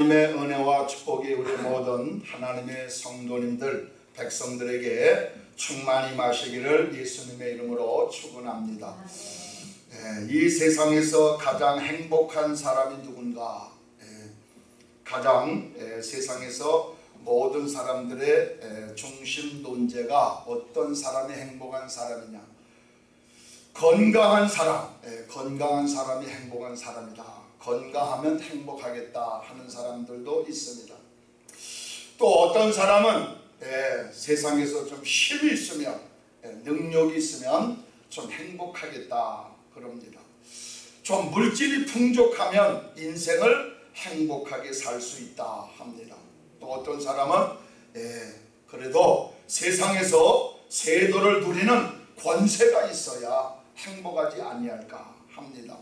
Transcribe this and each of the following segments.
하나님의 은혜와 축복이 우리 모든 하나님의 성도님들 백성들에게 충만히 마시기를 예수님의 이름으로 축원합니다. 예, 이 세상에서 가장 행복한 사람이 누군가? 예, 가장 예, 세상에서 모든 사람들의 예, 중심 논제가 어떤 사람이 행복한 사람이냐? 건강한 사람, 예, 건강한 사람이 행복한 사람이다. 건강하면 행복하겠다 하는 사람들도 있습니다. 또 어떤 사람은 예, 세상에서 좀 힘이 있으면 예, 능력이 있으면 좀 행복하겠다 그럽니다. 좀 물질이 풍족하면 인생을 행복하게 살 수 있다 합니다. 또 어떤 사람은 예, 그래도 세상에서 세도를 누리는 권세가 있어야 행복하지 아니할까 합니다.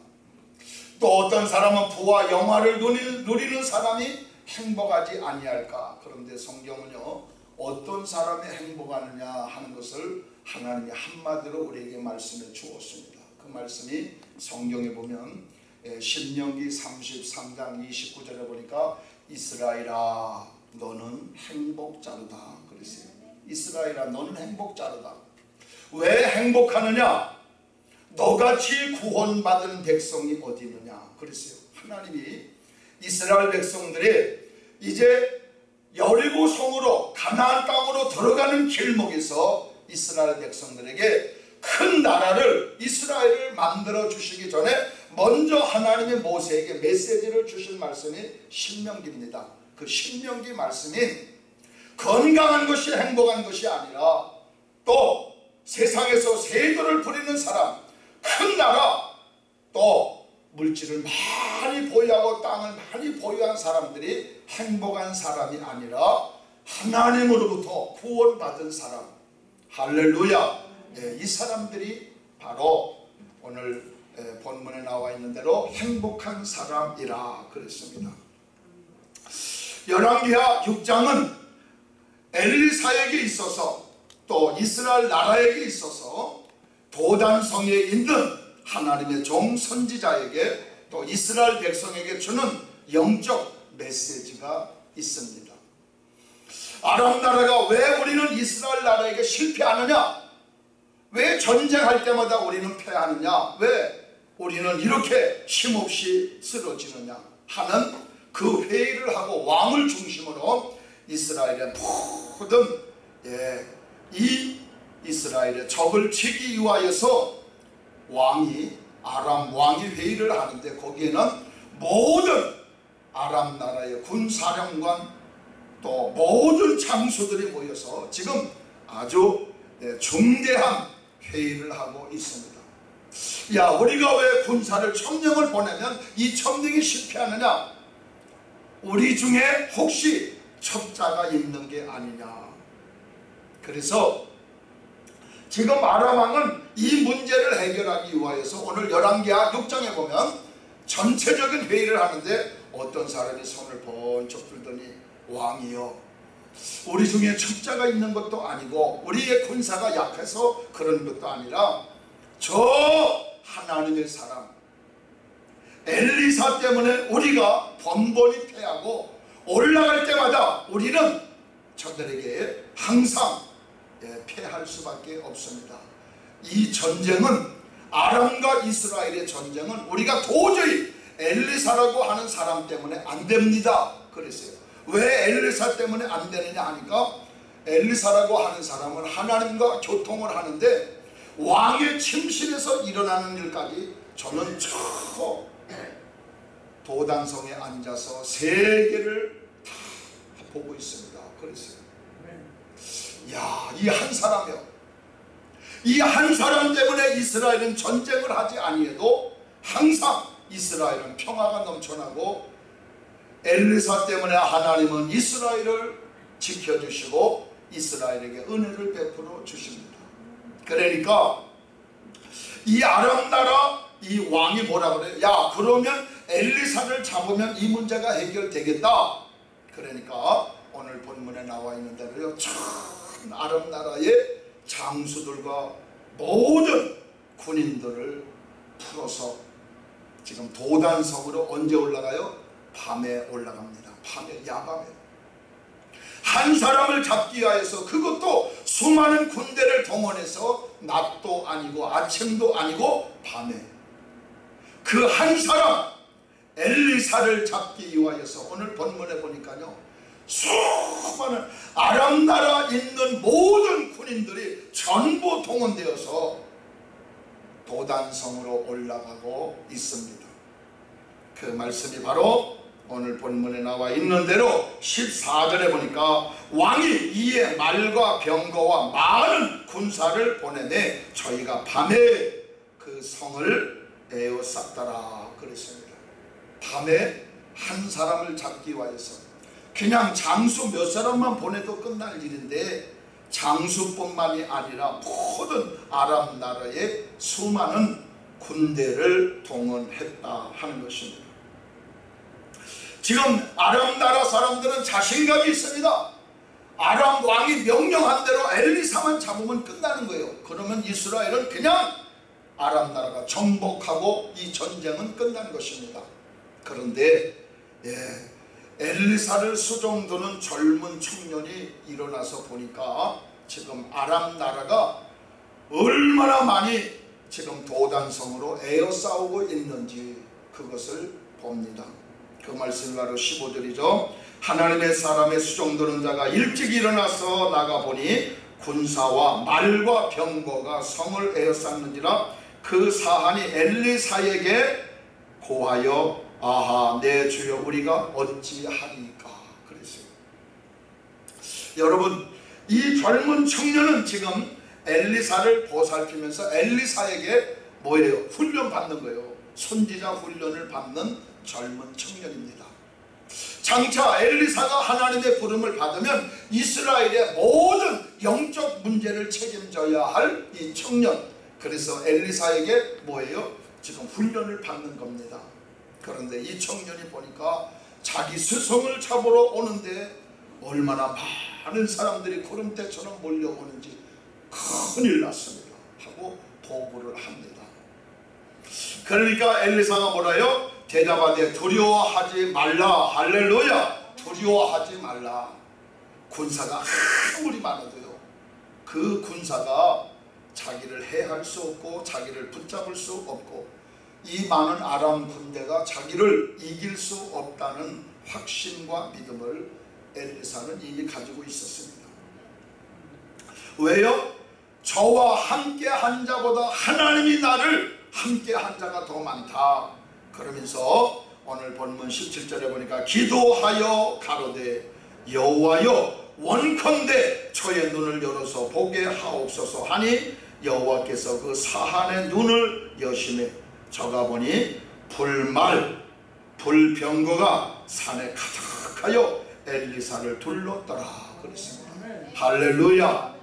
또 어떤 사람은 부와 영화를 누리는 사람이 행복하지 아니할까? 그런데 성경은요 어떤 사람이 행복하느냐 하는 것을 하나님이 한마디로 우리에게 말씀해 주었습니다. 그 말씀이 성경에 보면 예, 신명기 33장 29절에 보니까 이스라엘아 너는 행복자르다. 그랬어요 이스라엘아 너는 행복자르다 왜 행복하느냐 너같이 구원받은 백성이 어디 있느냐 그랬어요. 하나님이 이스라엘 백성들이 이제 여리고 성으로 가나안 땅으로 들어가는 길목에서 이스라엘 백성들에게 큰 나라를 이스라엘을 만들어 주시기 전에 먼저 하나님이 모세에게 메시지를 주신 말씀이 신명기입니다. 그 신명기 말씀이 건강한 것이 행복한 것이 아니라 또 세상에서 세도를 부리는 사람 큰 나라 또 물질을 많이 보유하고 땅을 많이 보유한 사람들이 행복한 사람이 아니라 하나님으로부터 구원받은 사람. 할렐루야. 네, 이 사람들이 바로 오늘 본문에 나와 있는 대로 행복한 사람이라 그랬습니다. 열왕기하 6장은 엘리사에게 있어서 또 이스라엘 나라에게 있어서 도단성에 있는 하나님의 종 선지자에게 또 이스라엘 백성에게 주는 영적 메시지가 있습니다. 아람 나라가 왜 우리는 이스라엘 나라에게 실패하느냐? 왜 전쟁할 때마다 우리는 패하느냐? 왜 우리는 이렇게 힘없이 쓰러지느냐? 하는 그 회의를 하고 왕을 중심으로 이스라엘의 모든 예, 이 이스라엘의 적을 치기 위하여서 왕이 아람 왕이 회의를 하는데 거기에는 모든 아람 나라의 군사령관 또 모든 장수들이 모여서 지금 아주 네, 중대한 회의를 하고 있습니다. 야 우리가 왜 군사를 천명을 보내면 이 천명이 실패하느냐 우리 중에 혹시 첩자가 있는 게 아니냐 그래서 지금 아람왕은 이 문제를 해결하기 위하여서 오늘 11개와 6장에 보면 전체적인 회의를 하는데 어떤 사람이 손을 번쩍 들더니 왕이여 우리 중에 첩자가 있는 것도 아니고 우리의 군사가 약해서 그런 것도 아니라 저 하나님의 사람 엘리사 때문에 우리가 번번이 패하고 올라갈 때마다 우리는 저들에게 항상 예, 패할 수밖에 없습니다. 이 전쟁은 아람과 이스라엘의 전쟁은 우리가 도저히 엘리사라고 하는 사람 때문에 안 됩니다. 그랬어요. 왜 엘리사 때문에 안 되느냐 하니까 엘리사라고 하는 사람은 하나님과 교통을 하는데 왕의 침실에서 일어나는 일까지 저는 저 도단성에 앉아서 세계를 다 보고 있습니다. 그랬어요. 야, 이 한 사람이요. 이 한 사람 때문에 이스라엘은 전쟁을 하지 아니해도 항상 이스라엘은 평화가 넘쳐나고 엘리사 때문에 하나님은 이스라엘을 지켜주시고 이스라엘에게 은혜를 베풀어 주십니다. 그러니까 이 아람 나라 이 왕이 뭐라 그래요? 야 그러면 엘리사를 잡으면 이 문제가 해결되겠다. 그러니까 오늘 본문에 나와 있는 대로요. 아랍 나라의 장수들과 모든 군인들을 풀어서 지금 도단성으로 언제 올라가요? 밤에 올라갑니다. 밤에 야밤에 한 사람을 잡기 위하여서 그것도 수많은 군대를 동원해서 낮도 아니고 아침도 아니고 밤에 그 한 사람 엘리사를 잡기 위하여서 오늘 본문에 보니까요 수많은 아람 나라 있는 모든 군인들이 전부 동원되어서 도단성으로 올라가고 있습니다. 그 말씀이 바로 오늘 본문에 나와 있는 대로 14절에 보니까 왕이 이에 말과 병거와 많은 군사를 보내내 저희가 밤에 그 성을 에워쌌더라 그랬습니다. 밤에 한 사람을 잡기 위해서 그냥 장수 몇 사람만 보내도 끝날 일인데 장수뿐만이 아니라 모든 아랍 나라의 수많은 군대를 동원했다 하는 것입니다. 지금 아람 나라 사람들은 자신감이 있습니다. 아람 왕이 명령한 대로 엘리사만 잡으면 끝나는 거예요. 그러면 이스라엘은 그냥 아람 나라가 정복하고 이 전쟁은 끝난 것입니다. 그런데 예, 엘리사를 수종두는 젊은 청년이 일어나서 보니까 지금 아람 나라가 얼마나 많이 지금 도단성으로 에어싸우고 있는지 그것을 봅니다. 그 말씀이 바로 15절이죠. 하나님의 사람의 수종드는 자가 일찍 일어나서 나가보니 군사와 말과 병거가 성을 에어쌌는지라 그 사한이 엘리사에게 고하여 아하 내 주여 우리가 어찌하리까 그랬어요. 여러분 이 젊은 청년은 지금 엘리사를 보살피면서 엘리사에게 뭐예요? 훈련 받는 거예요. 선지자 훈련을 받는 젊은 청년입니다. 장차 엘리사가 하나님의 부름을 받으면 이스라엘의 모든 영적 문제를 책임져야 할 이 청년 그래서 엘리사에게 뭐예요? 지금 훈련을 받는 겁니다. 그런데 이 청년이 보니까 자기 스승을 잡으러 오는데 얼마나 많은 사람들이 구름대처럼 몰려오는지 큰일 났습니다. 하고 보고를 합니다. 그러니까 엘리사가 뭐라요? 대답하되 두려워하지 말라 할렐루야 두려워하지 말라 군사가 아무리 많아도요 그 군사가 자기를 해할 수 없고 자기를 붙잡을 수 없고 이 많은 아람 군대가 자기를 이길 수 없다는 확신과 믿음을 엘리사는 이미 가지고 있었습니다. 왜요? 저와 함께 한 자보다 하나님이 나를 함께 한 자가 더 많다. 그러면서 오늘 본문 17절에 보니까 기도하여 가로되 여호와여 원컨대 저의 눈을 열어서 보게 하옵소서 하니 여호와께서 그 사한의 눈을 여시매 저가 보니 불말 불병거가 산에 가득하여 엘리사를 둘렀더라. 그랬습니다. 할렐루야.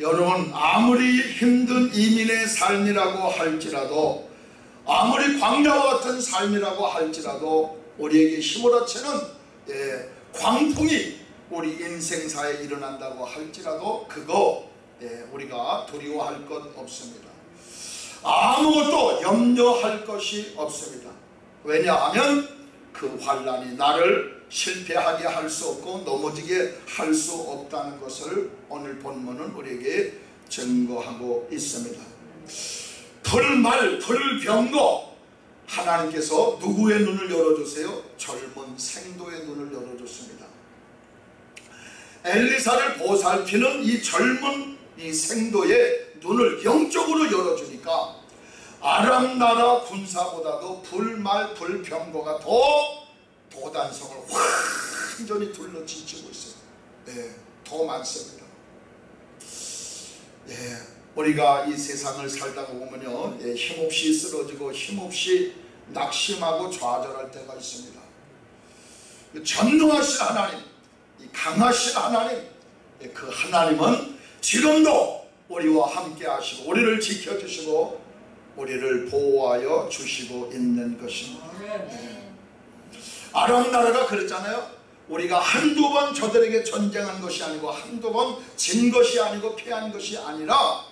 여러분 아무리 힘든 이민의 삶이라고 할지라도 아무리 광야와 같은 삶이라고 할지라도 우리에게 힘으로치는 예, 광풍이 우리 인생사에 일어난다고 할지라도 그거 예, 우리가 두려워할 것 없습니다. 아무것도 염려할 것이 없습니다. 왜냐하면 그 환란이 나를 실패하게 할 수 없고 넘어지게 할 수 없다는 것을 오늘 본문은 우리에게 증거하고 있습니다. 불말 불병거 하나님께서 누구의 눈을 열어주세요? 젊은 생도의 눈을 열어줬습니다. 엘리사를 보살피는 이 젊은 이 생도의 눈을 영적으로 열어주니까 아람 나라 군사보다도 불말 불병거가 더 도단성을 완전히 둘러지치고 있어요. 네, 더 많습니다. 예, 우리가 이 세상을 살다가 보면요 예, 힘없이 쓰러지고 힘없이 낙심하고 좌절할 때가 있습니다 전능하신 하나님 이 강하신 하나님 예, 그 하나님은 지금도 우리와 함께 하시고 우리를 지켜주시고 우리를 보호하여 주시고 있는 것입니다. 예. 아람 나라가 그랬잖아요. 우리가 한두 번 저들에게 전쟁한 것이 아니고 한두 번 진 것이 아니고 피한 것이 아니라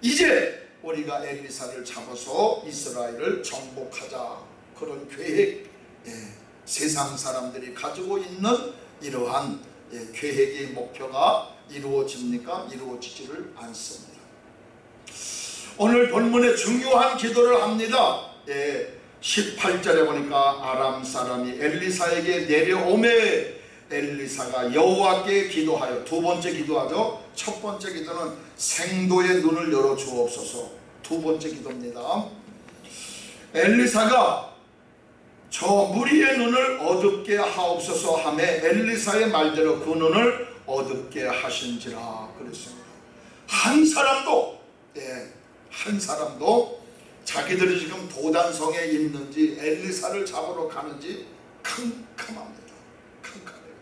이제 우리가 엘리사를 잡아서 이스라엘을 정복하자. 그런 계획 예, 세상 사람들이 가지고 있는 이러한 예, 계획의 목표가 이루어집니까? 이루어지지를 않습니다. 오늘 본문에 중요한 기도를 합니다. 예, 18절에 보니까 아람 사람이 엘리사에게 내려오매 엘리사가 여호와께 기도하여 두 번째 기도하죠. 첫 번째 기도는 생도의 눈을 열어 주옵소서. 두 번째 기도입니다. 엘리사가 저 무리의 눈을 어둡게 하옵소서 하매 엘리사의 말대로 그 눈을 어둡게 하신지라 그랬습니다. 한 사람도 예, 한 사람도 자기들이 지금 도단성에 있는지 엘리사를 잡으러 가는지 캄캄합니다. 캄캄해요.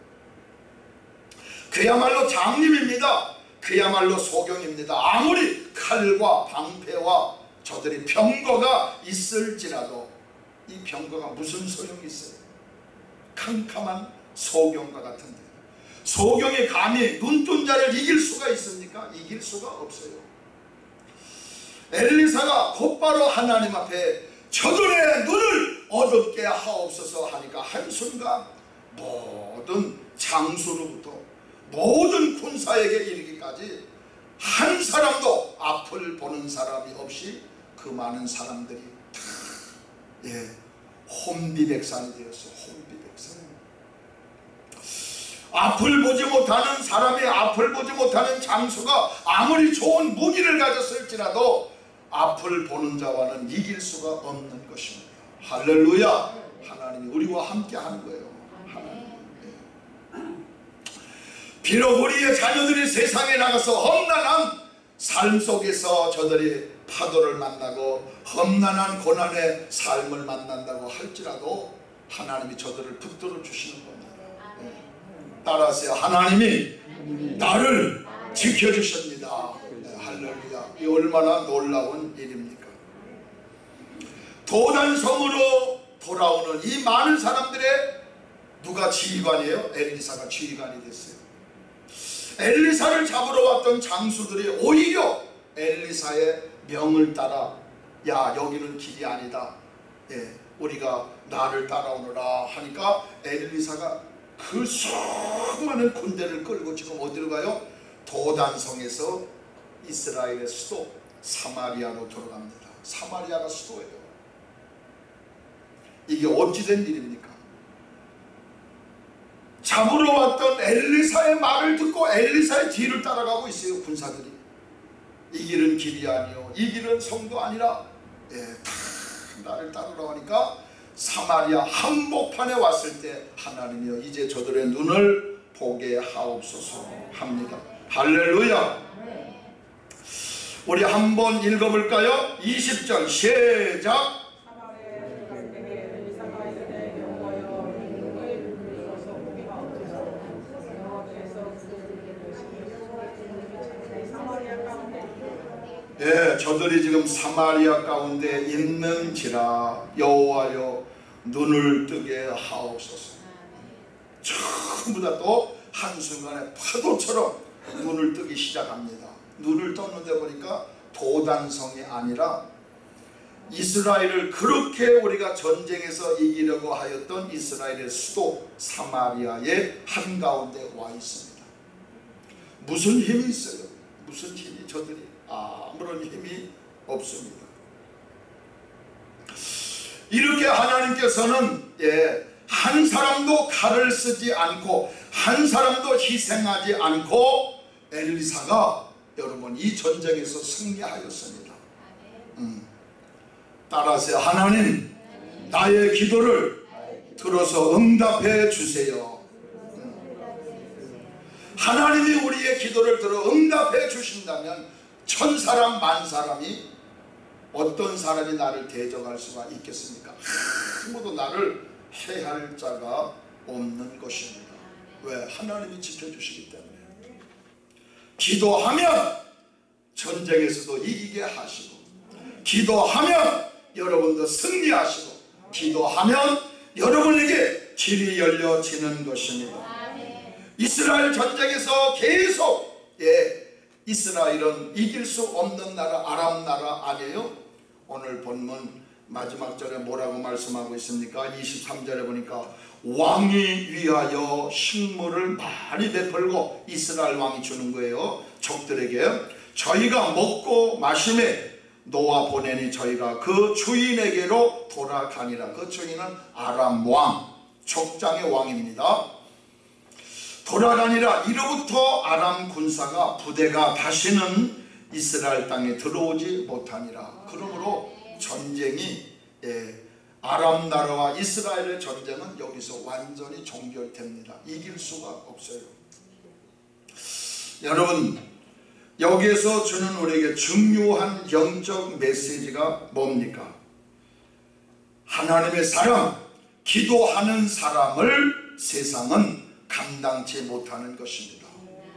그야말로 장님입니다. 그야말로 소경입니다. 아무리 칼과 방패와 저들이 병거가 있을지라도 이 병거가 무슨 소용이 있어요? 캄캄한 소경과 같은데 소경이 감히 눈뜬 자를 이길 수가 있습니까? 이길 수가 없어요. 엘리사가 곧바로 하나님 앞에 저들의 눈을 어둡게 하옵소서 하니까 한순간 모든 장수로부터 모든 군사에게 이르기까지 한 사람도 앞을 보는 사람이 없이 그 많은 사람들이 다 예, 혼비백산이 되었어요. 혼비백산. 앞을 보지 못하는 사람이 앞을 보지 못하는 장수가 아무리 좋은 무기를 가졌을지라도 앞을 보는 자와는 이길 수가 없는 것입니다. 할렐루야. 하나님이 우리와 함께 하는 거예요. 비록 우리의 자녀들이 세상에 나가서 험난한 삶 속에서 저들이 파도를 만나고 험난한 고난의 삶을 만난다고 할지라도 하나님이 저들을 붙들어 주시는 겁니다. 따라하세요. 하나님이 나를 지켜주십니다. 네, 할렐루야. 이 얼마나 놀라운 일입니까? 도단성으로 돌아오는 이 많은 사람들의 누가 지휘관이에요? 엘리사가 지휘관이 됐어요. 엘리사를 잡으러 왔던 장수들이 오히려 엘리사의 명을 따라 야 여기는 길이 아니다. 예, 우리가 나를 따라오너라 하니까 엘리사가 그 수많은 군대를 끌고 지금 어디로 가요? 도단성에서 이스라엘의 수도 사마리아로 들어갑니다. 사마리아가 수도예요. 이게 어찌된 일입니까? 잡으러 왔던 엘리사의 말을 듣고 엘리사의 뒤를 따라가고 있어요 군사들이 이 길은 길이 아니요 이 길은 성도 아니라 예, 다 나를 따르러 하니까 사마리아 한복판에 왔을 때 하나님이여 이제 저들의 눈을 보게 하옵소서 합니다. 할렐루야. 우리 한번 읽어볼까요? 20절 시작 예, 저들이 지금 사마리아 가운데 있는지라 여호와여 눈을 뜨게 하옵소서. 전부 다 또 한순간에 파도처럼 눈을 뜨기 시작합니다. 눈을 떴는데 보니까 도단성이 아니라 이스라엘을 그렇게 우리가 전쟁에서 이기려고 하였던 이스라엘의 수도 사마리아의 한가운데 와 있습니다. 무슨 힘이 있어요? 무슨 힘이 저들이 아무런 힘이 없습니다. 이렇게 하나님께서는 예, 한 사람도 칼을 쓰지 않고 한 사람도 희생하지 않고 엘리사가 여러분 이 전쟁에서 승리하였습니다. 음, 따라서 하나님 나의 기도를 들어서 응답해 주세요. 음. 하나님이 우리의 기도를 들어 응답해 주신다면 천 사람 만 사람이 어떤 사람이 나를 대적할 수가 있겠습니까? 아무도 나를 해할 자가 없는 것입니다. 왜? 하나님이 지켜주시기 때문에 기도하면 전쟁에서도 이기게 하시고 기도하면 여러분도 승리하시고 기도하면 여러분에게 길이 열려지는 것입니다. 이스라엘 전쟁에서 계속 예, 이스라엘은 이길 수 없는 나라 아람 나라 아니에요? 오늘 본문 마지막 절에 뭐라고 말씀하고 있습니까? 23절에 보니까 왕이 위하여 식물을 많이 베풀고 이스라엘 왕이 주는 거예요. 적들에게 저희가 먹고 마심에 노아 보내니 저희가 그 주인에게로 돌아가니라. 그 주인은 아람 왕, 족장의 왕입니다. 돌아가니라 이로부터 아람 군사가 부대가 다시는 이스라엘 땅에 들어오지 못하니라. 그러므로 전쟁이 예, 아람 나라와 이스라엘의 전쟁은 여기서 완전히 종결됩니다. 이길 수가 없어요. 여러분 여기에서 주는 우리에게 중요한 영적 메시지가 뭡니까? 하나님의 사람, 기도하는 사람을 세상은 감당치 못하는 것입니다.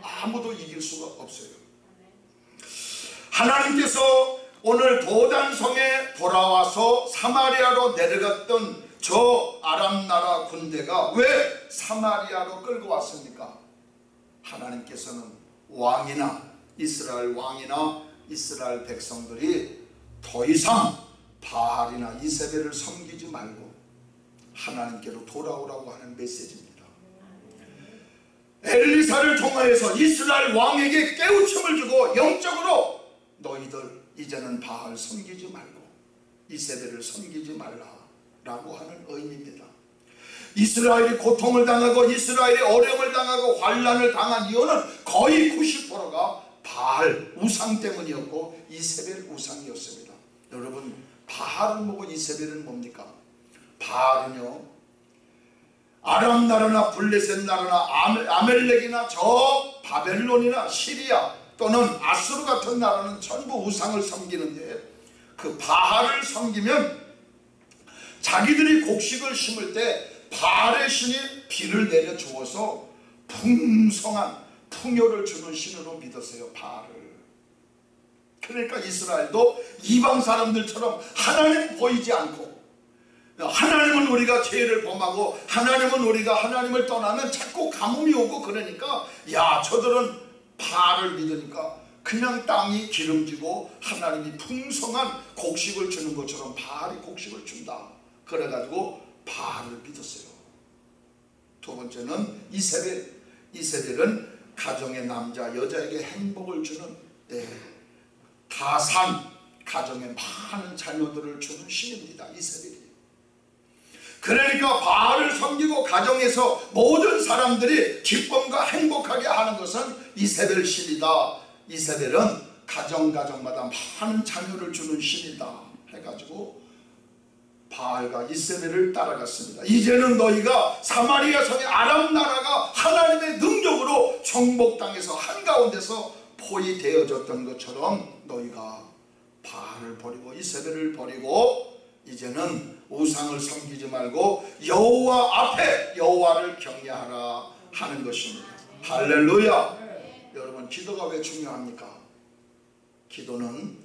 아무도 이길 수가 없어요. 하나님께서 오늘 도단성에 돌아와서 사마리아로 내려갔던 저 아람 나라 군대가 왜 사마리아로 끌고 왔습니까? 하나님께서는 왕이나 이스라엘 왕이나 이스라엘 백성들이 더 이상 바알이나 이세벨을 섬기지 말고 하나님께로 돌아오라고 하는 메시지입니다. 엘리사를 통하여서 이스라엘 왕에게 깨우침을 주고 영적으로 너희들 이제는 바알 섬기지 말고 이세벨을 섬기지 말라 라고 하는 의미입니다. 이스라엘이 고통을 당하고 이스라엘이 어려움을 당하고 환란을 당한 이유는 거의 90%가 바알 우상 때문이었고 이세벨 우상이었습니다. 여러분 바알을 보고 이세벨은 뭡니까? 바알은요 아람 나라나 블레셋 나라나 아멜렉이나 저 바벨론이나 시리아 또는 아수르 같은 나라는 전부 우상을 섬기는데 그 바알을 섬기면 자기들이 곡식을 심을 때 바알의 신이 비를 내려 주어서 풍성한 풍요를 주는 신으로 믿었어요 바알을. 그러니까 이스라엘도 이방 사람들처럼 하나님 보이지 않고 하나님은 우리가 죄를 범하고 하나님은 우리가 하나님을 떠나면 자꾸 가뭄이 오고 그러니까 야 저들은 바알을 믿으니까 그냥 땅이 기름지고 하나님이 풍성한 곡식을 주는 것처럼 바알이 곡식을 준다. 그래가지고 바알을 믿었어요. 두 번째는 이세벨 이세벨은 가정의 남자 여자에게 행복을 주는 네, 다산 가정에 많은 자녀들을 주는 신입니다. 이세벨이 그러니까 바알을 섬기고 가정에서 모든 사람들이 기쁨과 행복하게 하는 것은 이세벨 신이다 이세벨은 가정 가정마다 많은 자녀를 주는 신이다 해가지고 바알과 이세벨을 따라갔습니다. 이제는 너희가 사마리아 성의 아람 나라가 하나님의 능력으로 정복당해서 한가운데서 포위되어졌던 것처럼 너희가 바알을 버리고 이세벨을 버리고 이제는 우상을 섬기지 말고 여호와 앞에 여호와를 경외하라 하는 것입니다. 할렐루야. 여러분 기도가 왜 중요합니까? 기도는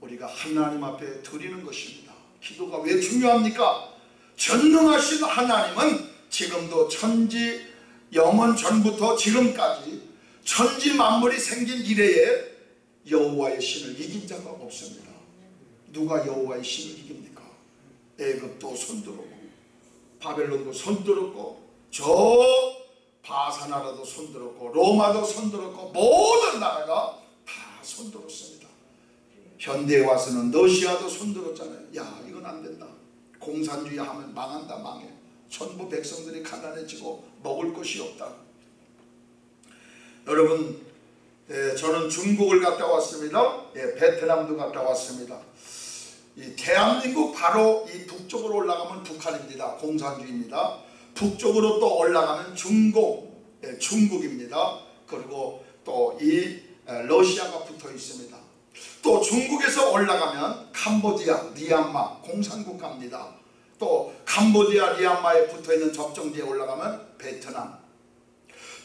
우리가 하나님 앞에 드리는 것입니다. 기도가 왜 중요합니까? 전능하신 하나님은 지금도 천지 영원 전부터 지금까지 천지 만물이 생긴 이래에 여호와의 신을 이긴 자가 없습니다. 누가 여호와의 신을 이깁니까? 애굽도 손들었고 바벨론도 손들었고 저 바사나라도 손들었고 로마도 손들었고 모든 나라가 다 손들었습니다. 현대에 와서는 러시아도 손들었잖아요. 야 이건 안 된다. 공산주의 하면 망한다 망해. 전부 백성들이 가난해지고 먹을 것이 없다. 여러분 예, 저는 중국을 갔다 왔습니다. 예, 베트남도 갔다 왔습니다. 이 대한민국 바로 이 북쪽으로 올라가면 북한입니다. 공산주의입니다. 북쪽으로 또 올라가면 중국, 예, 중국입니다. 그리고 또 이 러시아가 붙어 있습니다. 또 중국에서 올라가면 캄보디아, 리안마 공산국가입니다. 또 캄보디아, 리안마에 붙어있는 접정지에 올라가면 베트남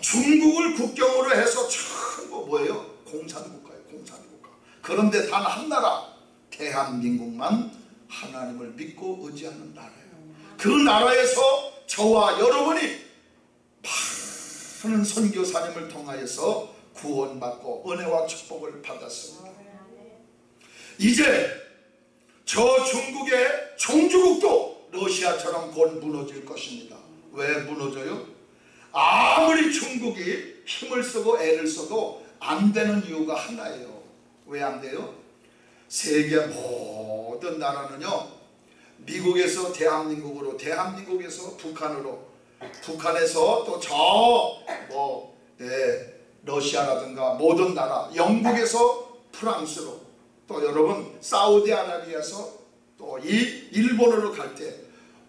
중국을 국경으로 해서 전부 뭐예요? 공산국가예요 공산국가 그런데 단 한 나라 대한민국만 하나님을 믿고 의지하는 나라예요 그 나라에서 저와 여러분이 많은 선교사님을 통하여서 구원받고 은혜와 축복을 받았습니다 이제 저 중국의 종주국도 러시아처럼 곧 무너질 것입니다. 왜 무너져요? 아무리 중국이 힘을 쓰고 애를 써도 안 되는 이유가 하나예요. 왜 안 돼요? 세계 모든 나라는요. 미국에서 대한민국으로 대한민국에서 북한으로 북한에서 또 저뭐 예, 러시아라든가 모든 나라 영국에서 프랑스로 또 여러분 사우디아라비아에서 또 이 일본으로 갈 때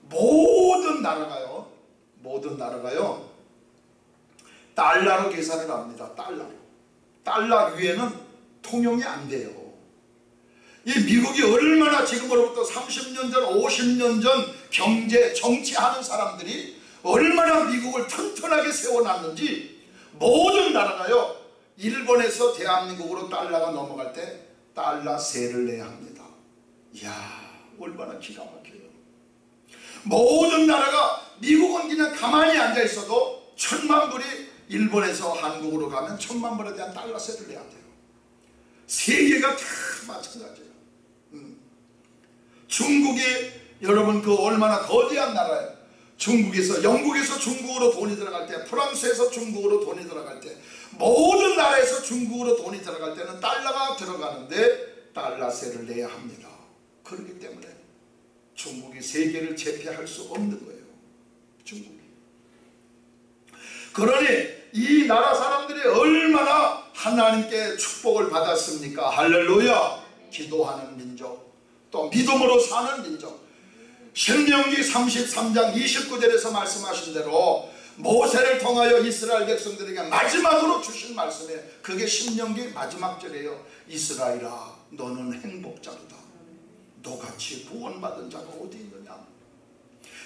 모든 나라가요 모든 나라가요 달러로 계산을 합니다 달러로 달러 위에는 통용이 안 돼요 이 미국이 얼마나 지금으로부터 30년 전 50년 전 경제 정치하는 사람들이 얼마나 미국을 튼튼하게 세워놨는지 모든 나라가요 일본에서 대한민국으로 달러가 넘어갈 때 달러 세를 내야 합니다. 이야 얼마나 기가 막혀요. 모든 나라가 미국은 그냥 가만히 앉아 있어도 천만 불이 일본에서 한국으로 가면 천만 불에 대한 달러 세를 내야 돼요. 세계가 다 마찬가지예요 음. 중국이 여러분 그 얼마나 거대한 나라예요. 중국에서 영국에서 중국으로 돈이 들어갈 때 프랑스에서 중국으로 돈이 들어갈 때 모든 나라에서 중국으로 돈이 들어갈 때는 달러가 들어가는데 달러세를 내야 합니다. 그렇기 때문에 중국이 세계를 제패할 수 없는 거예요. 중국이. 그러니 이 나라 사람들이 얼마나 하나님께 축복을 받았습니까? 할렐루야 기도하는 민족 또 믿음으로 사는 민족. 신명기 33장 29절에서 말씀하신 대로 모세를 통하여 이스라엘 백성들에게 마지막으로 주신 말씀에 그게 신명기 마지막 절이에요. 이스라엘아 너는 행복자로다. 너같이 구원받은 자가 어디 있느냐?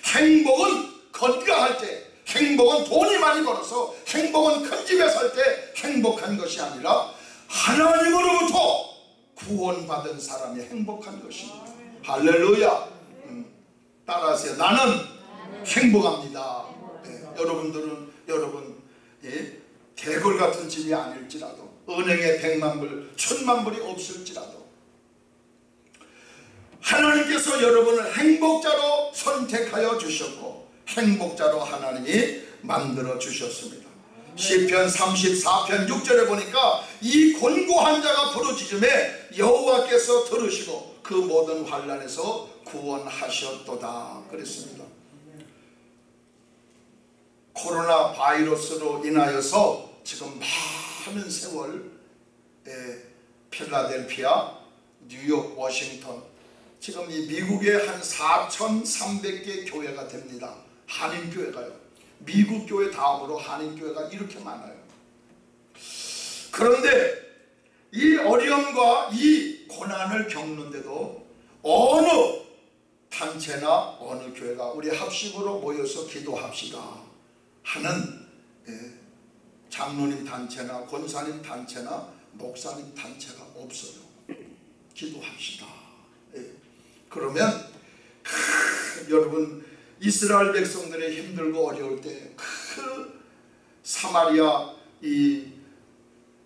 행복은 건강할 때 행복은 돈이 많이 벌어서 행복은 큰 집에 살 때 행복한 것이 아니라 하나님으로부터 구원받은 사람이 행복한 것입니다. 할렐루야. 음, 따라하세요. 나는 행복합니다. 예, 여러분들은 여러분 예, 대골 같은 집이 아닐지라도 은행에 백만 불 천만 불이 없을지라도 하나님께서 여러분을 행복자로 선택하여 주셨고 행복자로 하나님이 만들어 주셨습니다. 시편 34편 6절에 보니까 이 곤고한 자가 부르짖음에 여호와께서 들으시고 그 모든 환란에서 구원하셨도다. 그랬습니다. 코로나 바이러스로 인하여서 지금 많은 세월 에, 필라델피아 뉴욕 워싱턴 지금 이 미국에 한 4,300개 교회가 됩니다. 한인교회가요. 미국 교회 다음으로 한인교회가 이렇게 많아요 그런데 이 어려움과 이 고난을 겪는데도 어느 단체나 어느 교회가 우리 합심으로 모여서 기도합시다 하는 예, 장로님 단체나 권사님 단체나 목사님 단체가 없어요 기도합시다 예. 그러면 크, 여러분 이스라엘 백성들의 힘들고 어려울 때그 사마리아 이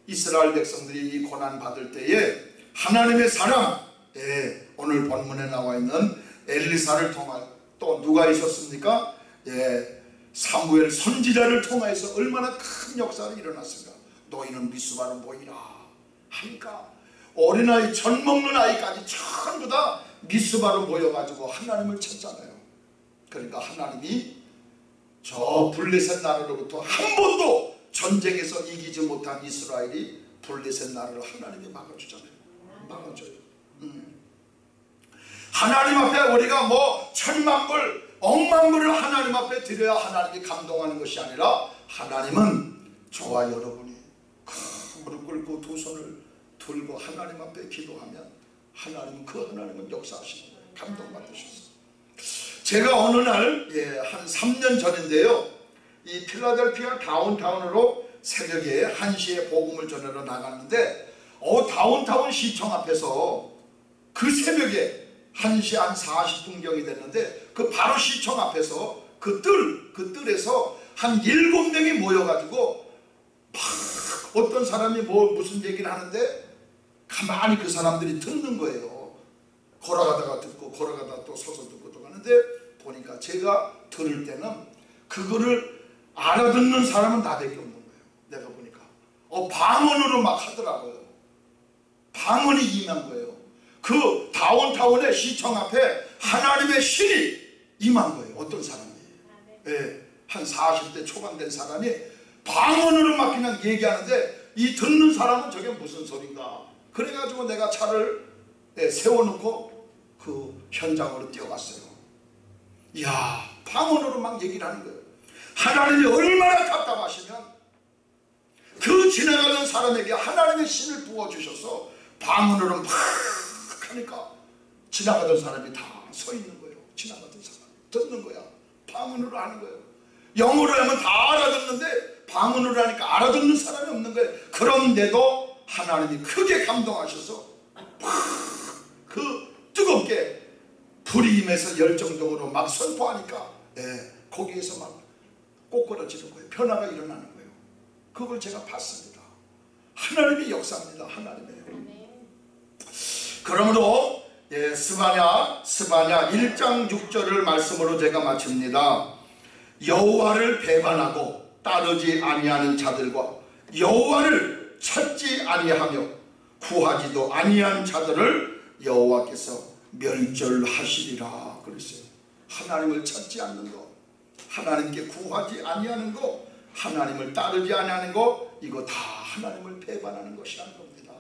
이스라엘 백성들이 이 고난 받을 때에 하나님의 사람 예, 오늘 본문에 나와 있는 엘리사를 통하여 또 누가 있었습니까? 예, 사무엘 선지자를 통하여서 얼마나 큰 역사가 일어났습니까? 너희는 미스바를 보이라 하니까 어린아이 젖 먹는 아이까지 전부 다 미스바로 모여가지고 하나님을 찾잖아요 그러니까 하나님이 저 블레셋 나라로부터 한 번도 전쟁에서 이기지 못한 이스라엘이 블레셋 나라를 하나님이 막아주잖아요 막아줘요 음. 하나님 앞에 우리가 뭐 천만 불 억만 불을 하나님 앞에 드려야 하나님이 감동하는 것이 아니라 하나님은 저와 여러분이 무릎 꿇고 두 손을 들고 하나님 앞에 기도하면 하나님은 그 하나님은 역사하시는 거예요 감동받으셨어요 제가 어느 날, 예, 한 3년 전인데요. 이 필라델피아 다운타운으로 새벽에 1시에 복음을 전하러 나갔는데, 어, 다운타운 시청 앞에서 그 새벽에 1시 한 40분경이 됐는데, 그 바로 시청 앞에서 그 뜰, 그 뜰에서 한 7명이 모여가지고, 막 어떤 사람이 뭐 무슨 얘기를 하는데, 가만히 그 사람들이 듣는 거예요. 걸어가다가 듣고 걸어가다가 또 서서 듣고 또 가는데 보니까 제가 들을 때는 그거를 알아듣는 사람은 나밖에 없는 거예요. 내가 보니까 어 방언으로 막 하더라고요. 방언이 임한 거예요. 그 다운타운의 시청 앞에 하나님의 신이 임한 거예요. 어떤 사람이. 예, 한 40대 초반 된 사람이 방언으로 막 그냥 얘기하는데 이 듣는 사람은 저게 무슨 소린가. 그래가지고 내가 차를 예, 세워놓고 그 현장으로 뛰어갔어요. 이야, 방언으로 막 얘기를 하는 거예요. 하나님이 얼마나 답답하시면 그 지나가는 사람에게 하나님의 신을 부어주셔서 방언으로 막 하니까 지나가던 사람이 다 서 있는 거예요. 지나가던 사람 듣는 거야. 방언으로 하는 거예요. 영어로 하면 다 알아듣는데 방언으로 하니까 알아듣는 사람이 없는 거예요. 그런데도 하나님이 크게 감동하셔서 그 뜨겁게 불이 임해서 열정적으로 막 선포하니까 예, 거기에서 막 꼬꾸라지는 거예요. 변화가 일어나는 거예요. 그걸 제가 봤습니다. 하나님의 역사입니다. 하나님의. 그러므로 예, 스바냐 스바냐 1장 6절을 말씀으로 제가 마칩니다. 여호와를 배반하고 따르지 아니하는 자들과 여호와를 찾지 아니하며 구하지도 아니한 자들을 여호와께서 멸절하시리라 그랬어요. 하나님을 찾지 않는 것, 하나님께 구하지 아니하는 것, 하나님을 따르지 아니하는 것, 이거 다 하나님을 배반하는 것이라는 겁니다.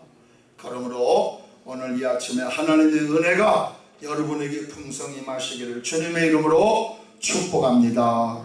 그러므로 오늘 이 아침에 하나님의 은혜가 여러분에게 풍성히 마시기를 주님의 이름으로 축복합니다.